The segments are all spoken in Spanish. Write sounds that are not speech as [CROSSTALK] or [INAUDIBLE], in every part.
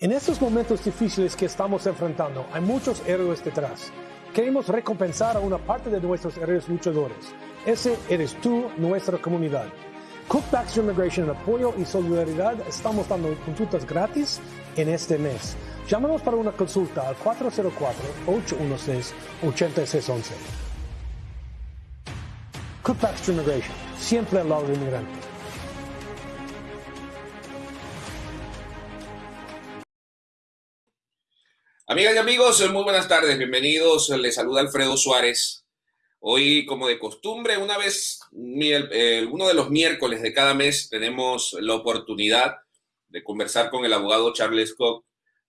En estos momentos difíciles que estamos enfrentando, hay muchos héroes detrás. Queremos recompensar a una parte de nuestros héroes luchadores. Ese eres tú, nuestra comunidad. Cook Baxter Immigration en apoyo y solidaridad estamos dando consultas gratis en este mes. Llámanos para una consulta al 404-816-8611. Cook Baxter Immigration, siempre al lado del inmigrante. Amigas y amigos, muy buenas tardes, bienvenidos. Les saluda Alfredo Suárez. Hoy, como de costumbre, una vez, uno de los miércoles de cada mes, tenemos la oportunidad de conversar con el abogado Charles Cox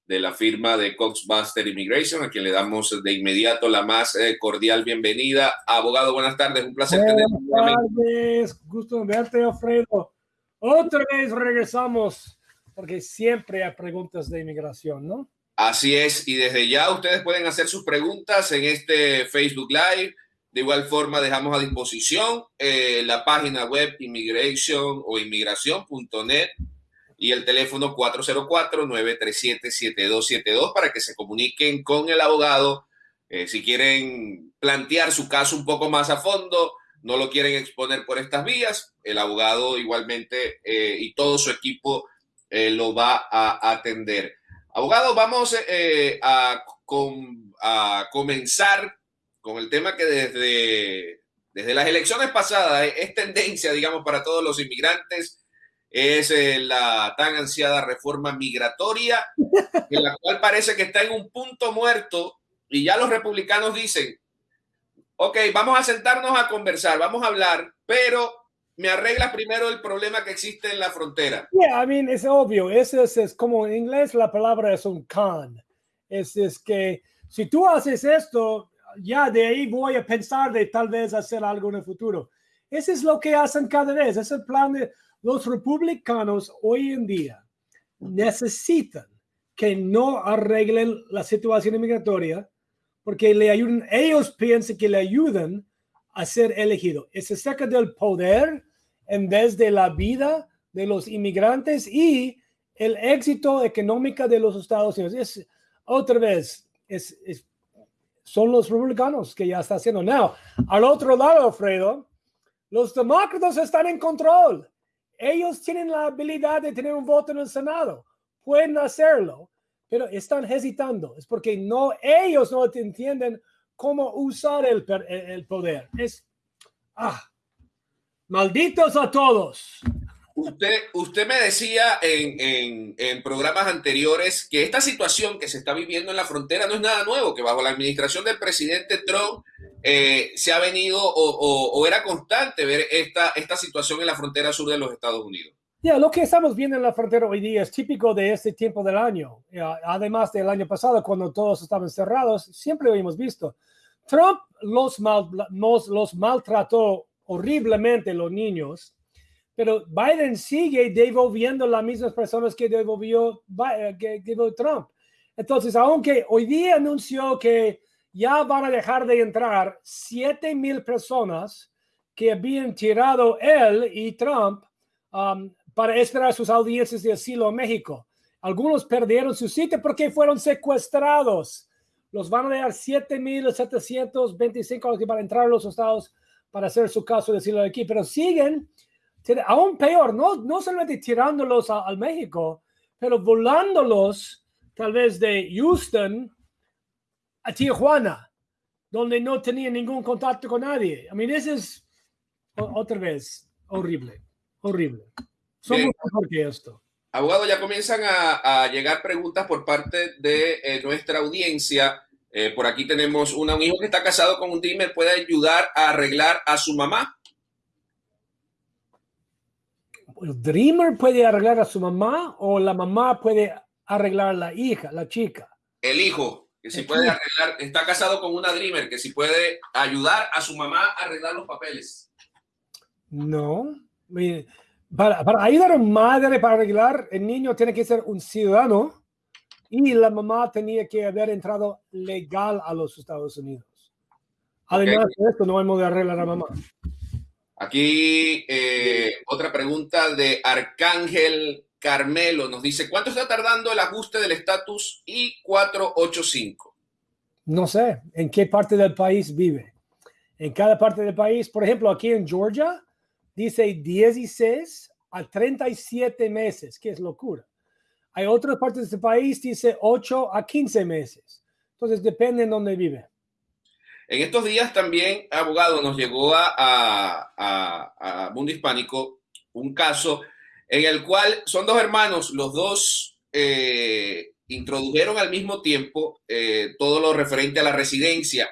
de la firma de Cox Buster Immigration, a quien le damos de inmediato la más eh, cordial bienvenida. Abogado, buenas tardes, un placer tenerlo. Buenas tardes, gusto verte, Alfredo. Otra vez regresamos, porque siempre hay preguntas de inmigración, ¿no? Así es, y desde ya ustedes pueden hacer sus preguntas en este Facebook Live. De igual forma, dejamos a disposición eh, la página web immigration o inmigración.net y el teléfono 404-937-7272 para que se comuniquen con el abogado eh, si quieren plantear su caso un poco más a fondo, no lo quieren exponer por estas vías, el abogado igualmente eh, y todo su equipo lo va a atender. Abogado, vamos eh, a, comenzar con el tema que desde, desde las elecciones pasadas es tendencia, digamos, para todos los inmigrantes, es eh, la tan ansiada reforma migratoria, en la cual parece que está en un punto muerto y ya los republicanos dicen, ok, vamos a sentarnos a conversar, vamos a hablar, pero me arregla primero el problema que existe en la frontera. Yeah, I mean, es obvio. Eso es, como en inglés la palabra es un con. Es, es que si tú haces esto, ya de ahí voy a pensar de tal vez hacer algo en el futuro. Eso es lo que hacen cada vez. Es el plan de los republicanos hoy en día. Necesitan que no arreglen la situación migratoria porque le ayudan, ellos piensan que le ayudan a ser elegido. Es cerca del poder en vez de la vida de los inmigrantes y el éxito económico de los Estados Unidos. Es otra vez, es, son los republicanos que ya está haciendo. Now, al otro lado, Alfredo, los demócratas están en control. Ellos tienen la habilidad de tener un voto en el Senado. Pueden hacerlo, pero están hesitando. Es porque no, ellos no entienden cómo usar el, el poder. Es, ah, Malditos a todos. Usted, usted me decía en, programas anteriores que esta situación que se está viviendo en la frontera no es nada nuevo, que bajo la administración del presidente Trump eh, se ha venido o, era constante ver esta, esta situación en la frontera sur de los Estados Unidos. Ya, lo que estamos viendo en la frontera hoy día es típico de este tiempo del año. además del año pasado, cuando todos estaban cerrados, siempre lo hemos visto. Trump los, mal, los maltrató horriblemente los niños, pero Biden sigue devolviendo las mismas personas que devolvió, eh, que devolvió Trump. Entonces, aunque hoy día anunció que ya van a dejar de entrar 7 mil personas que habían tirado él y Trump um, para esperar sus audiencias de asilo en México. Algunos perdieron su sitio porque fueron secuestrados. Los van a dar 7.725 a los que van a entrar a los Estados para hacer su caso, decirlo aquí, pero siguen aún peor, no, no solamente tirándolos al México, pero volándolos tal vez de Houston a Tijuana, donde no tenía ningún contacto con nadie. I mean, eso es otra vez horrible, horrible. Somos mejor que esto. Abogado, ya comienzan a, llegar preguntas por parte de eh, nuestra audiencia. Eh, por aquí tenemos una, un hijo que está casado con un Dreamer, puede ayudar a arreglar a su mamá. ¿El Dreamer puede arreglar a su mamá o la mamá puede arreglar a la hija, la chica? El hijo, que si puede arreglar, está casado con una Dreamer, que si puede ayudar a su mamá a arreglar los papeles. No. Para, para ayudar a una madre para arreglar, el niño tiene que ser un ciudadano y la mamá tenía que haber entrado legal a los Estados Unidos. Además de esto, no hay modo de arreglar a la mamá. Aquí eh, otra pregunta de Arcángel Carmelo nos dice, ¿cuánto está tardando el ajuste del estatus I-485? No sé, ¿en qué parte del país vive? En cada parte del país, por ejemplo, aquí en Georgia, dice 16 a 37 meses, que es locura. Hay otras partes de este país, dice 8 a 15 meses. Entonces, depende en dónde vive. En estos días también, abogado, nos llegó a, a, Mundo Hispánico un caso en el cual son dos hermanos, los dos eh, introdujeron al mismo tiempo eh, todo lo referente a la residencia.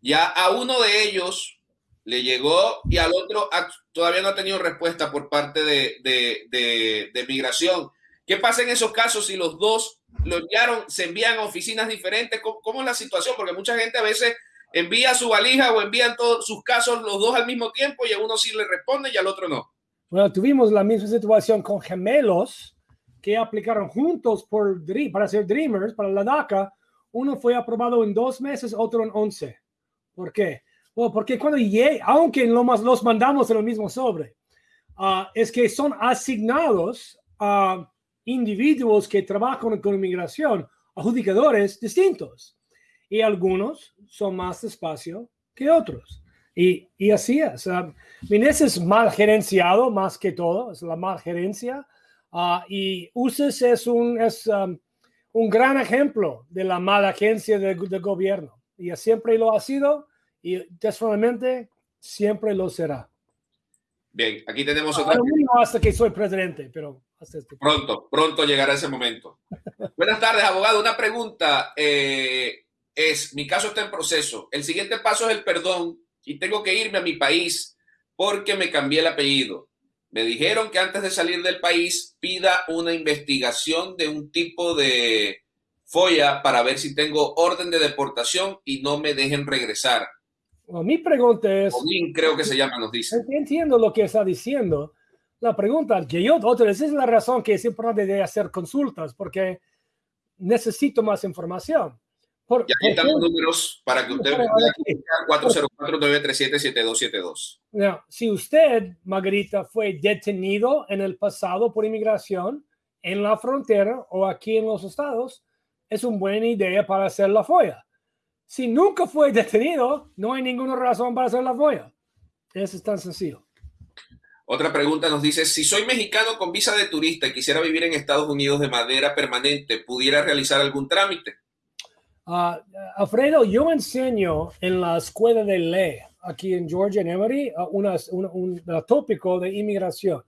Ya a uno de ellos le llegó y al otro todavía no ha tenido respuesta por parte de, de, migración. ¿Qué pasa en esos casos si los dos lo enviaron, se envían a oficinas diferentes? ¿Cómo, ¿Cómo, es la situación? Porque mucha gente a veces envía su valija o envían todos sus casos los dos al mismo tiempo y a uno sí le responde y al otro no. Bueno, tuvimos la misma situación con gemelos que aplicaron juntos por, para ser Dreamers, para la DACA. Uno fue aprobado en dos meses, otro en once. ¿Por qué? Bueno, porque cuando llegue, aunque los mandamos en el mismo sobre, uh, es que son asignados a individuos que trabajan con inmigración, adjudicadores distintos y algunos son más despacio que otros. Y, y así es. Uh, es mal gerenciado más que todo, es la mal gerencia. Uh, y UCES es un, es, um, un gran ejemplo de la mala agencia de, de, gobierno. Y siempre lo ha sido y desformalmente siempre lo será. Bien, aquí tenemos otra. hasta que soy presidente, pero hasta este pronto, pronto llegará ese momento. Buenas tardes, abogado. Una pregunta. Eh, es, mi caso está en proceso. El siguiente paso es el perdón y tengo que irme a mi país porque me cambié el apellido. Me dijeron que antes de salir del país pida una investigación de un tipo de folla para ver si tengo orden de deportación y no me dejen regresar. mi pregunta es... creo que se llama, nos dice. Entiendo lo que está diciendo. La pregunta que yo, otra vez, es la razón que es importante de hacer consultas, porque necesito más información. Por, y aquí están los números para que usted vea 404-937-7272. Si usted, Margarita, fue detenido en el pasado por inmigración en la frontera o aquí en los estados, es una buena idea para hacer la FOIA. Si nunca fue detenido, no hay ninguna razón para hacer la FOIA. Eso es tan sencillo. Otra pregunta nos dice, si soy mexicano con visa de turista y quisiera vivir en Estados Unidos de manera permanente, ¿pudiera realizar algún trámite? Uh, Alfredo, yo enseño en la escuela de ley aquí en Georgia, en Emory, uh, un tópico de inmigración.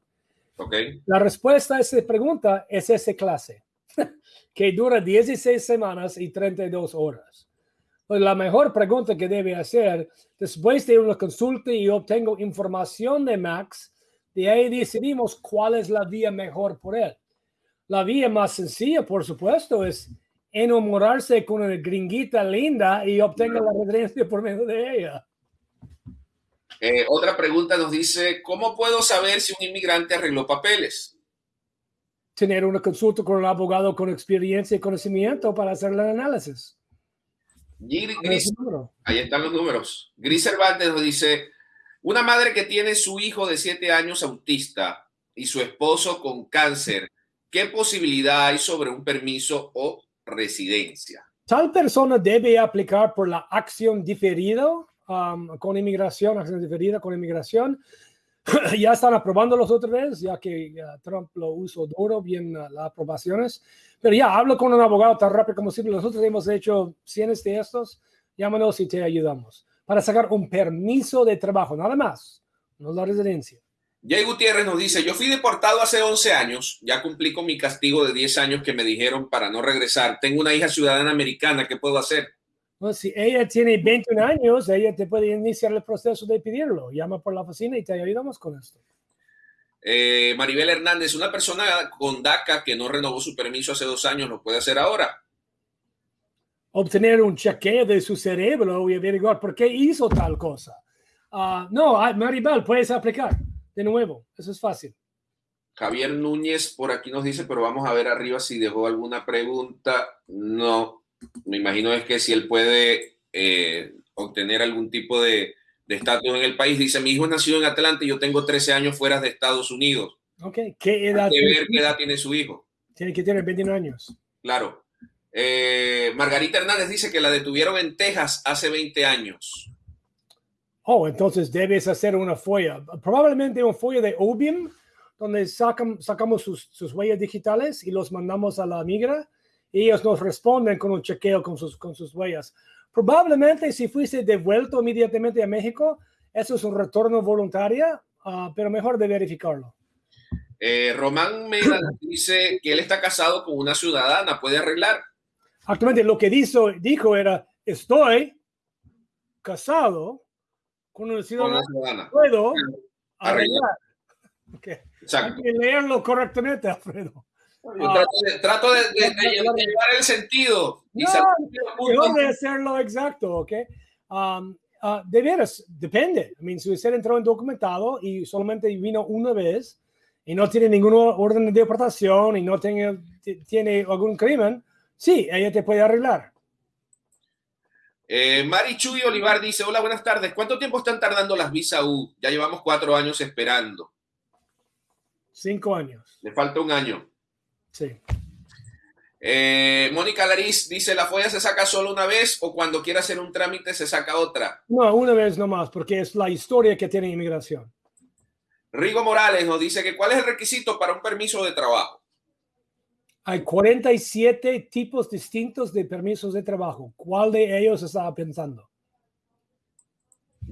Okay. La respuesta a esa pregunta es esa clase, [LAUGHS] que dura 16 semanas y 32 horas. Pues la mejor pregunta que debe hacer después de una consulta y obtengo información de Max, de ahí decidimos cuál es la vía mejor por él. La vía más sencilla, por supuesto, es enamorarse con una gringuita linda y obtenga la residencia por medio de ella. Eh, otra pregunta nos dice, ¿cómo puedo saber si un inmigrante arregló papeles? Tener una consulta con un abogado con experiencia y conocimiento para hacer el análisis. ahí están los números. Gris Cervantes nos dice, una madre que tiene su hijo de siete años autista y su esposo con cáncer, ¿qué posibilidad hay sobre un permiso o residencia. Tal persona debe aplicar por la acción diferida um, con inmigración, acción diferida con inmigración. [CLEARS THROAT] ya están aprobando los otra vez, ya que Trump lo usó duro, bien uh, las aprobaciones. Pero ya, hablo con un abogado tan rápido como posible. Nosotros hemos hecho cientos de estos. Llámanos y te ayudamos para sacar un permiso de trabajo, nada más, no la residencia. Jay Gutiérrez nos dice, yo fui deportado hace 11 años, ya cumplí con mi castigo de 10 años que me dijeron para no regresar. Tengo una hija ciudadana americana, ¿qué puedo hacer? si ella tiene 21 años, ella te puede iniciar el proceso de pedirlo. Llama por la oficina y te ayudamos con esto. Eh, Maribel Hernández, una persona con DACA que no renovó su permiso hace dos años, ¿lo puede hacer ahora? Obtener un chequeo de su cerebro y averiguar por qué hizo tal cosa. Ah, no, ah, Maribel, puedes aplicar de nuevo. Eso es fácil. Javier Núñez por aquí nos dice, pero vamos a ver arriba si dejó alguna pregunta. No, me imagino es que si él puede eh, obtener algún tipo de estatus en el país. Dice, mi hijo nació en Atlanta y yo tengo 13 años fuera de Estados Unidos. Ok, ¿qué edad? Hay que ver qué edad tiene su hijo. Tiene que tener 21 años. Claro. Eh, Margarita Hernández dice que la detuvieron en Texas hace 20 años. Oh, entonces debes hacer una folla, probablemente una folla de Obium, donde sacan, sacamos sus, sus, huellas digitales y los mandamos a la migra y ellos nos responden con un chequeo con sus, con sus huellas. Probablemente si fuiste devuelto inmediatamente a México, eso es un retorno voluntario, uh, pero mejor de verificarlo. Eh, Román Meda dice que él está casado con una ciudadana, ¿puede arreglar? Actualmente lo que dijo, dijo era, estoy casado con una ciudadana, ciudadana. puedo Arreglar. Okay. Hay que leerlo correctamente, Alfredo. Yo trato de, trato de- de- de llevar el sentido. y No, puntos. de hacerlo exacto, ¿ok? Um, ah, de veras, depende. I mean, si usted entró en documentado y solamente vino una vez y no tiene ningún orden de deportación y no tiene, tiene algún crimen, sí, ella te puede arreglar. Eh, Mari Chuy Olivar dice, hola, buenas tardes. ¿Cuánto tiempo están tardando las visa U? Ya llevamos cuatro años esperando. Cinco años. Le falta un año. Sí. Eh, Mónica Lariz dice, ¿la folla se saca solo una vez o cuando quiera hacer un trámite se saca otra? No, una vez nomás, porque es la historia que tiene inmigración. Rigo Morales nos dice que ¿cuál es el requisito para un permiso de trabajo? Hay 47 tipos distintos de permisos de trabajo. ¿Cuál de ellos estaba pensando?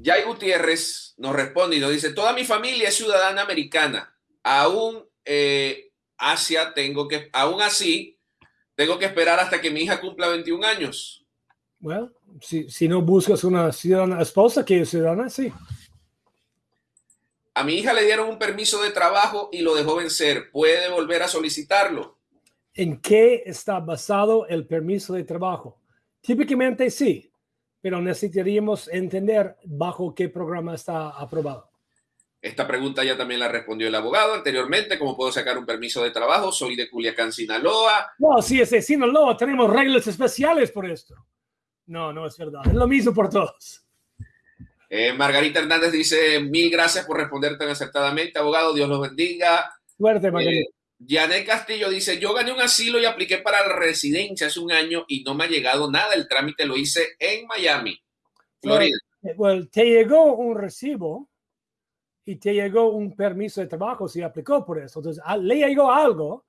Jay Gutiérrez nos responde y nos dice, toda mi familia es ciudadana americana. Aún eh, Asia tengo que, aún así, tengo que esperar hasta que mi hija cumpla 21 años. Bueno, si, si no buscas una ciudadana esposa que es ciudadana, sí. A mi hija le dieron un permiso de trabajo y lo dejó vencer. ¿Puede volver a solicitarlo? ¿En qué está basado el permiso de trabajo? Típicamente sí, pero necesitaríamos entender bajo qué programa está aprobado. Esta pregunta ya también la respondió el abogado anteriormente. ¿Cómo puedo sacar un permiso de trabajo? Soy de Culiacán, Sinaloa. No, si es de Sinaloa, tenemos reglas especiales por esto. No, no es verdad. Es lo mismo por todos. Eh, Margarita Hernández dice, mil gracias por responder tan acertadamente. Abogado, Dios los bendiga. Suerte, Margarita. Eh, Janet Castillo dice, yo gané un asilo y apliqué para residencia hace un año y no me ha llegado nada. El trámite lo hice en Miami, Florida. Eh, Well, te llegó un recibo y te llegó un permiso de trabajo si aplicó por eso. Entonces, a- le llegó algo,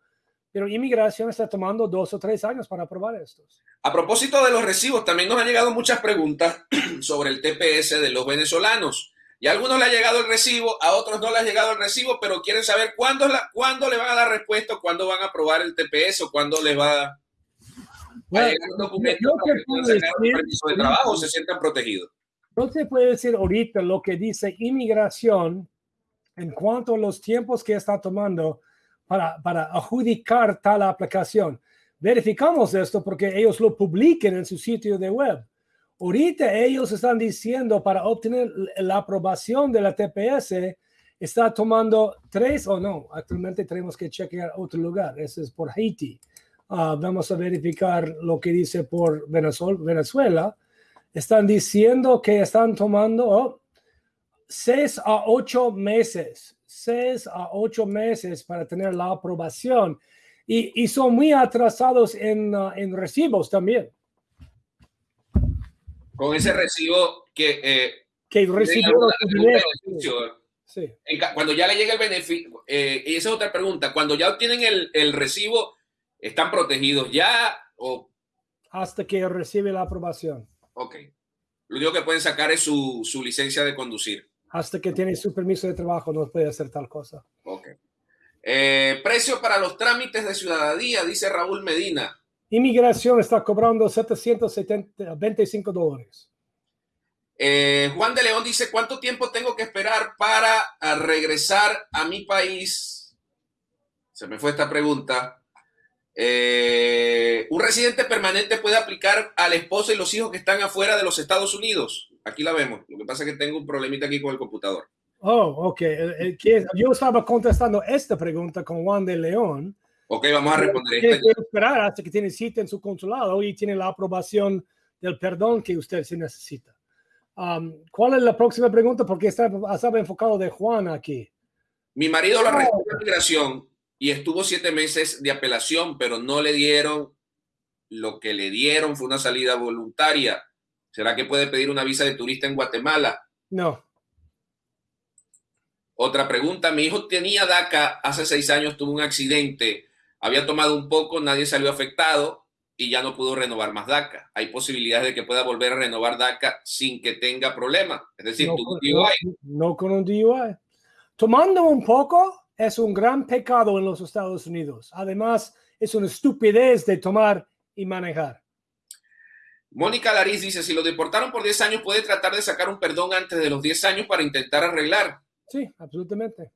pero inmigración está tomando dos o tres años para aprobar estos. A propósito de los recibos, también nos han llegado muchas preguntas [CLEARS THROAT] sobre el TPS de los venezolanos. Y a algunos le ha llegado el recibo, a otros no le ha llegado el recibo, pero quieren saber cuándo, la- cuándo le van a dar respuesta, cuándo van a aprobar el TPS o cuándo les va a Bueno, llegar un documento yo te que sacar un decir- permiso de trabajo o se sientan protegidos. No te puedo decir ahorita lo que dice inmigración en cuanto a los tiempos que está tomando para, para adjudicar tal aplicación. Verificamos esto porque ellos lo publiquen en su sitio de web. Ahorita ellos están diciendo para obtener la aprobación de la TPS está tomando tres o no. Actualmente tenemos que chequear otro lugar. Ese es por Haití. Ah, vamos a verificar lo que dice por Venezuela. Venezuela están diciendo que están tomando oh, seis a ocho meses, seis a ocho meses para tener la aprobación y, y son muy atrasados en, uh, en recibos también, Con ese recibo que eh, que. Sí. Ca- cuando ya le llega el beneficio, eh, y esa es otra pregunta, cuando ya obtienen el, el recibo, ¿están protegidos ya? O, hasta que recibe la aprobación, ok. Lo único que pueden sacar es su, su licencia de conducir. hasta que tiene su permiso de trabajo no puede hacer tal cosa. Ok. Eh, precio para los trámites de ciudadanía, dice Raúl Medina. Inmigración está cobrando 725 dólares. Eh, Juan de León dice, ¿cuánto tiempo tengo que esperar para a regresar a mi país? Se me fue esta pregunta. Eh, ¿Un residente permanente puede aplicar a la esposa y los hijos que están afuera de los Estados Unidos? Aquí la vemos. Lo que pasa es que tengo un problemita aquí con el computador. Oh, ok. Que- Yo estaba contestando esta pregunta con Juan de León. Ok, vamos a responder Tiene que esperar hasta que tiene cita en su consulado y tiene la aprobación del perdón que usted se necesita. Um, ¿Cuál es la próxima pregunta? Porque está- estaba enfocado de Juan aquí. Mi marido lo arrestó en migración y estuvo siete meses de apelación, pero no le dieron lo que le dieron fue una salida voluntaria. ¿Será que puede pedir una visa de turista en Guatemala? No. Otra pregunta, mi hijo tenía DACA hace seis años, tuvo un accidente, había tomado un poco, nadie salió afectado y ya no pudo renovar más DACA. Hay posibilidades de que pueda volver a renovar DACA sin que tenga problema. Es decir, no, DUI. no con un DUI. Tomando un poco es un gran pecado en los Estados Unidos. Además, es una estupidez de tomar y manejar. Mónica Lariz dice, si lo deportaron por 10 años, puede tratar de sacar un perdón antes de los 10 años para intentar arreglar. Sí, absolutamente.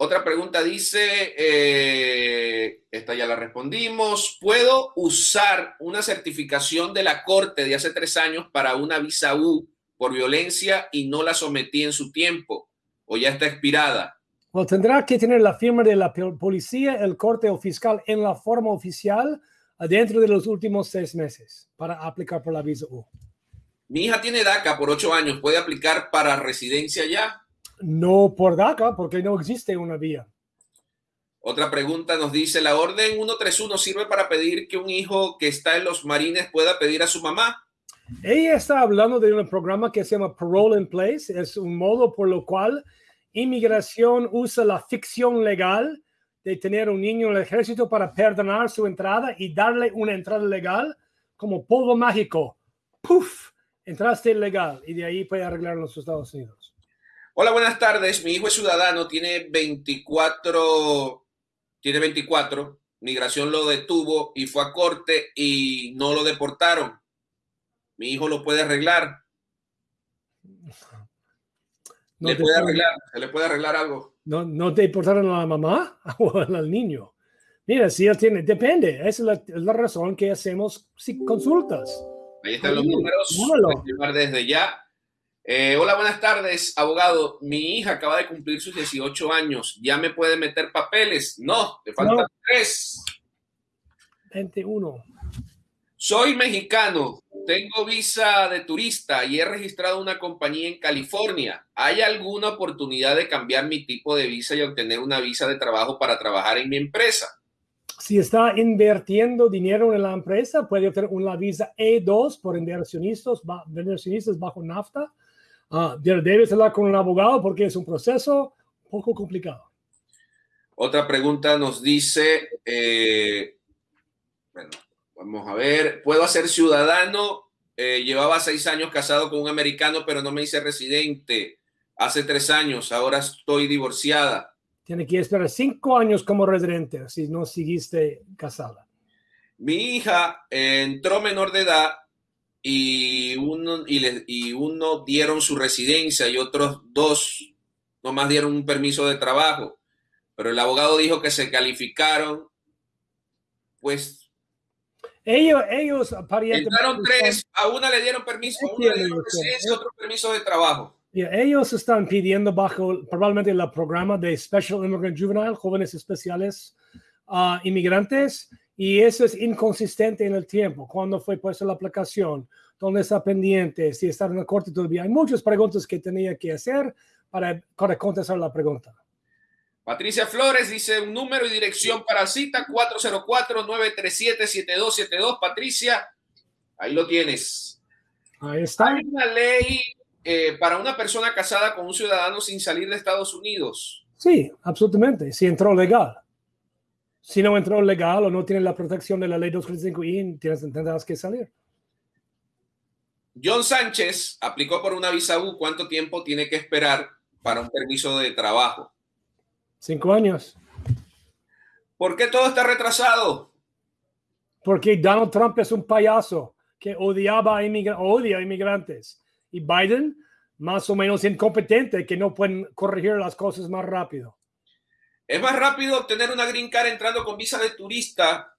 Otra pregunta dice, eh, esta ya la respondimos, ¿puedo usar una certificación de la Corte de hace tres años para una visa U por violencia y no la sometí en su tiempo o ya está expirada? Bueno, tendrá que tener la firma de la policía, el corte o fiscal en la forma oficial dentro de los últimos seis meses para aplicar por la visa U. Mi hija tiene DACA por ocho años. ¿Puede aplicar para residencia ya? No por DACA, porque no existe una vía. Otra pregunta nos dice, ¿la orden 131 sirve para pedir que un hijo que está en los marines pueda pedir a su mamá? Ella está hablando de un programa que se llama Parole in Place. Es un modo por lo cual inmigración usa la ficción legal de tener un niño en el ejército para perdonar su entrada y darle una entrada legal como polvo mágico. ¡Puf! Entraste legal y de ahí puede arreglar en los Estados Unidos. Hola, buenas tardes. Mi hijo es ciudadano, tiene 24, tiene 24. Migración lo detuvo y fue a corte y no lo deportaron. Mi hijo lo puede arreglar. ¿Le puede arreglar? ¿Se le puede arreglar algo? No, no te importaron a la mamá [LAUGHS] o al niño. Mira, si él tiene, depende. Esa es la, razón que hacemos consultas. Ahí están los números. desde ya. Eh, hola, buenas tardes, abogado. Mi hija acaba de cumplir sus 18 años. ¿Ya me puede meter papeles? No, te faltan tres. 21. Soy mexicano, tengo visa de turista y he registrado una compañía en California. ¿Hay alguna oportunidad de cambiar mi tipo de visa y obtener una visa de trabajo para trabajar en mi empresa? Si está invirtiendo dinero en la empresa, puede obtener una visa E2 por inversionistas, inversionistas bajo NAFTA. Uh, debes hablar con un abogado porque es un proceso poco complicado. Otra pregunta nos dice, eh, bueno, Vamos a ver, puedo ser ciudadano. Eh, llevaba seis años casado con un americano, pero no me hice residente. Hace tres años, ahora estoy divorciada. Tiene que esperar cinco años como residente si no seguiste casada. Mi hija entró menor de edad y uno, y, y uno dieron su residencia y otros dos nomás dieron un permiso de trabajo. Pero el abogado dijo que se calificaron, pues ellos, ellos Entraron tres, a una le dieron permiso, a una le dieron residencia, otro permiso de trabajo. ellos están pidiendo bajo probablemente el programa de Special Immigrant Juvenile, jóvenes especiales uh, inmigrantes, y eso es inconsistente en el tiempo. ¿Cuándo fue puesta la aplicación? ¿Dónde está pendiente? Si está en la corte todavía. Hay muchas preguntas que tenía que hacer para, para contestar la pregunta. Patricia Flores dice un número y dirección para cita 404-937-7272. Patricia, ahí lo tienes. Ahí está. Hay una ley eh, para una persona casada con un ciudadano sin salir de Estados Unidos. Sí, absolutamente. Si entró legal. Si no entró legal o no tiene la protección de la ley 235I, tienes, tendrás que salir. John Sánchez aplicó por una visa U. ¿Cuánto tiempo tiene que esperar para un permiso de trabajo? Cinco años. ¿Por qué todo está retrasado? Porque Donald Trump es un payaso que odiaba a odia a inmigrantes. Y Biden, más o menos incompetente, que no pueden corregir las cosas más rápido. Es más rápido obtener una green card entrando con visa de turista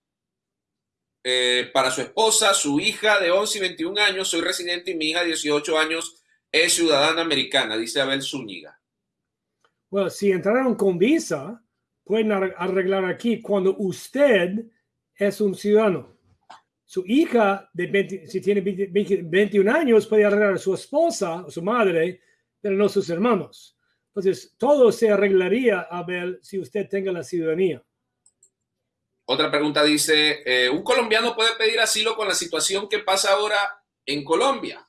eh, para su esposa, su hija de 11 y 21 años. Soy residente y mi hija de 18 años es ciudadana americana, dice Abel Zúñiga. Bueno, si entraron con visa, pueden arreglar aquí cuando usted es un ciudadano. Su hija, de si tiene 21 años, puede arreglar a su esposa o su madre, pero no sus hermanos. Entonces, todo se arreglaría, Abel, si usted tenga la ciudadanía. Otra pregunta dice, eh, ¿un colombiano puede pedir asilo con la situación que pasa ahora en Colombia?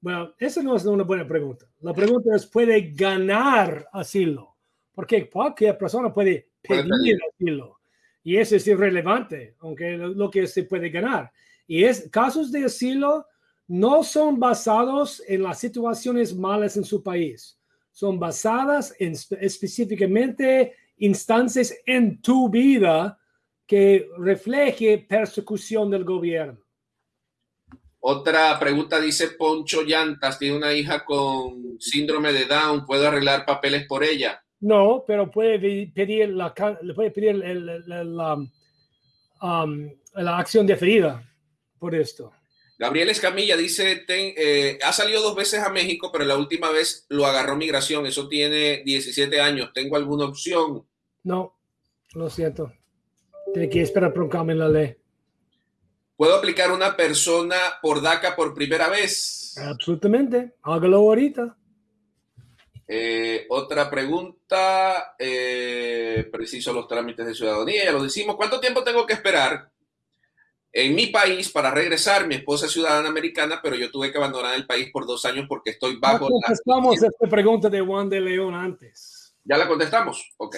Bueno, esa no es una buena pregunta. La pregunta es, ¿puede ganar asilo? Porque cualquier persona puede pedir asilo. Y eso es irrelevante, aunque lo, que se puede ganar. Y es casos de asilo no son basados en las situaciones malas en su país. Son basadas en específicamente instancias en tu vida que refleje persecución del gobierno. Otra pregunta dice Poncho Llantas, tiene una hija con síndrome de Down, ¿puedo arreglar papeles por ella? No, pero puede pedir la, puede pedir la, um, la acción deferida por esto. Gabriel Escamilla dice, eh, ha salido dos veces a México, pero la última vez lo agarró migración. Eso tiene 17 años. ¿Tengo alguna opción? No, lo siento. Tiene que esperar por un cambio en la ley. ¿Puedo aplicar una persona por DACA por primera vez? Absolutamente. Hágalo ahorita. Eh, otra pregunta. Eh, preciso los trámites de ciudadanía. Ya lo decimos. ¿Cuánto tiempo tengo que esperar en mi país para regresar? Mi esposa es ciudadana americana, pero yo tuve que abandonar el país por dos años porque estoy bajo. Ya contestamos esta pregunta de Juan de León antes. ¿Ya la contestamos? Ok.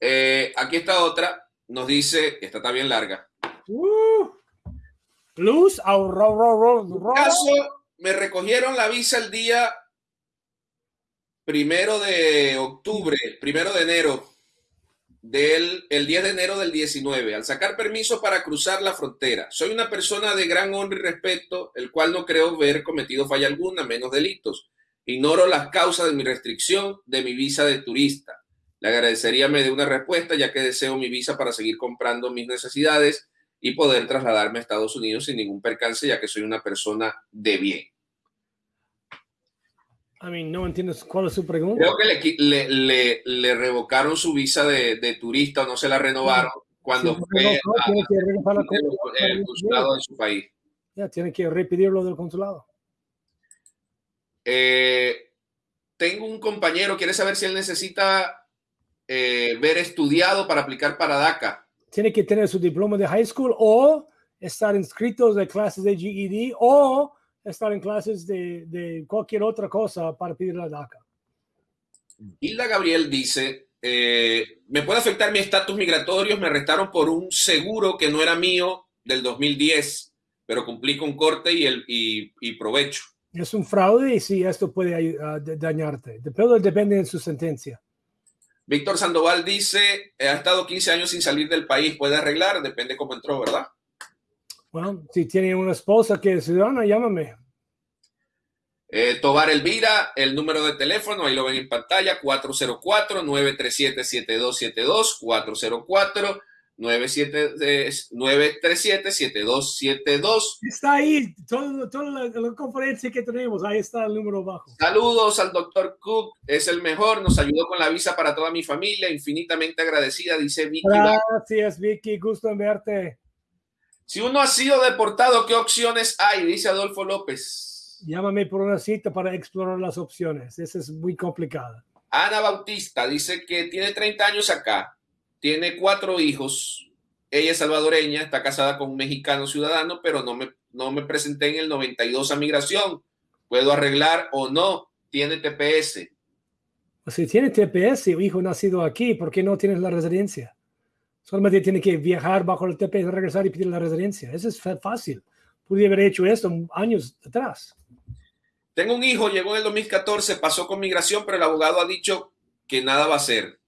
Eh, aquí está otra. Nos dice, esta está bien larga. Uh, luz, caso, me recogieron la visa el día primero de octubre, primero de enero del el 10 de enero del 19, al sacar permiso para cruzar la frontera. Soy una persona de gran honra y respeto, el cual no creo ver cometido falla alguna, menos delitos. Ignoro las causas de mi restricción de mi visa de turista. Le agradecería me dé una respuesta, ya que deseo mi visa para seguir comprando mis necesidades y poder trasladarme a Estados Unidos sin ningún percance, ya que soy una persona de bien. A mí no entiendes cuál es su pregunta. Creo que le, le, revocaron su visa de, de, turista o no se la renovaron cuando fue el consulado de su país. Ya, tiene que repetirlo del consulado. Eh, tengo un compañero, quiere saber si él necesita eh, ver estudiado para aplicar para DACA tiene que tener su diploma de high school o estar inscritos de clases de GED o estar en clases de, cualquier otra cosa para pedir la DACA. Hilda Gabriel dice, eh, ¿me puede afectar mi estatus migratorio? Me arrestaron por un seguro que no era mío del 2010, pero cumplí con corte y, el, y, provecho. Es un fraude y sí, esto puede uh, dañarte. Pero depende de su sentencia. Víctor Sandoval dice, ha estado 15 años sin salir del país, puede arreglar, depende cómo entró, ¿verdad? Bueno, si tiene una esposa que es ciudadana, llámame. Eh, Tobar Elvira, el número de teléfono, ahí lo ven en pantalla, 404-937-7272, 404 937-7272. Está ahí, toda, la, conferencia que tenemos, ahí está el número bajo. Saludos al doctor Cook, es el mejor, nos ayudó con la visa para toda mi familia, infinitamente agradecida, dice Vicky. Gracias, Vicky, gusto en verte. Si uno ha sido deportado, ¿qué opciones hay? Dice Adolfo López. Llámame por una cita para explorar las opciones, esa es muy complicada. Ana Bautista dice que tiene 30 años acá, tiene cuatro hijos. Ella es salvadoreña, está casada con un mexicano ciudadano, pero no me, no me presenté en el 92 a migración. ¿Puedo arreglar o no? Tiene TPS. Si tiene TPS, hijo nacido aquí, ¿por qué no tienes la residencia? Solamente tiene que viajar bajo el TPS, regresar y pedir la residencia. Eso es fácil. Pude haber hecho esto años atrás. Tengo un hijo, llegó en el 2014, pasó con migración, pero el abogado ha dicho que nada va a hacer.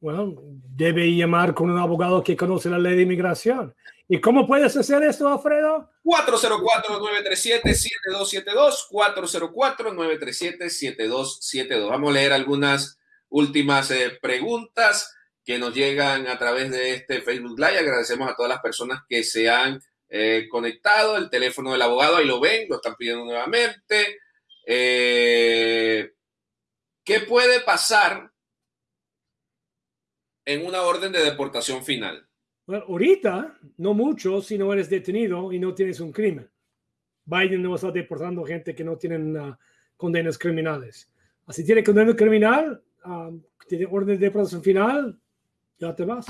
Bueno, debe llamar con un abogado que conoce la ley de inmigración. ¿Y cómo puedes hacer esto, Alfredo? 404-937-7272, 404-937-7272. Vamos a leer algunas últimas eh, preguntas que nos llegan a través de este Facebook Live. Agradecemos a todas las personas que se han eh, conectado. El teléfono del abogado, ahí lo ven, lo están pidiendo nuevamente. Eh, ¿Qué puede pasar en una orden de deportación final? Bueno, ahorita, no mucho si no eres detenido y no tienes un crimen. Biden no está deportando gente que no tienen uh, condenas criminales. Así tiene condena criminal, um, tiene orden de protección final, ya te vas.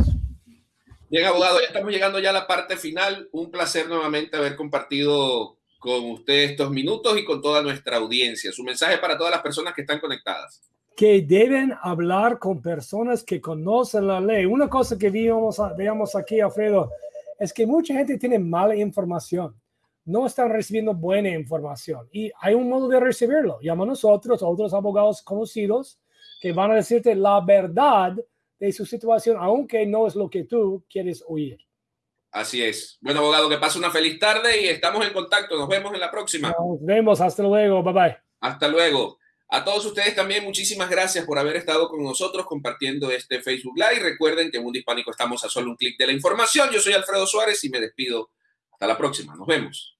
Bien, abogado, ya estamos llegando ya a la parte final. Un placer nuevamente haber compartido con usted estos minutos y con toda nuestra audiencia. Su mensaje para todas las personas que están conectadas. Que deben hablar con personas que conocen la ley. Una cosa que vimos, veamos aquí, Alfredo, es que mucha gente tiene mala información. No están recibiendo buena información y hay un modo de recibirlo. Llama a nosotros, a otros abogados conocidos, que van a decirte la verdad de su situación, aunque no es lo que tú quieres oír. Así es. Bueno, abogado, que pase una feliz tarde y estamos en contacto. Nos vemos en la próxima. Nos vemos. Hasta luego. Bye bye. Hasta luego. A todos ustedes también muchísimas gracias por haber estado con nosotros compartiendo este Facebook Live. Recuerden que en Mundo Hispánico estamos a solo un clic de la información. Yo soy Alfredo Suárez y me despido. Hasta la próxima. Nos vemos.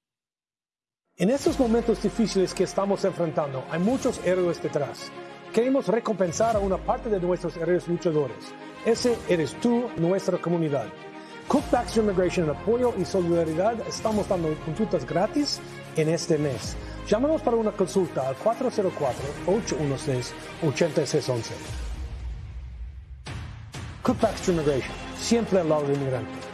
En estos momentos difíciles que estamos enfrentando, hay muchos héroes detrás. Queremos recompensar a una parte de nuestros héroes luchadores. Ese eres tú, nuestra comunidad. Cook Baxter Immigration apoyo y solidaridad estamos dando consultas gratis en este mes. Llámanos para una consulta al 404-816-8611. Cook Baxter Immigration, siempre al lado del inmigrante.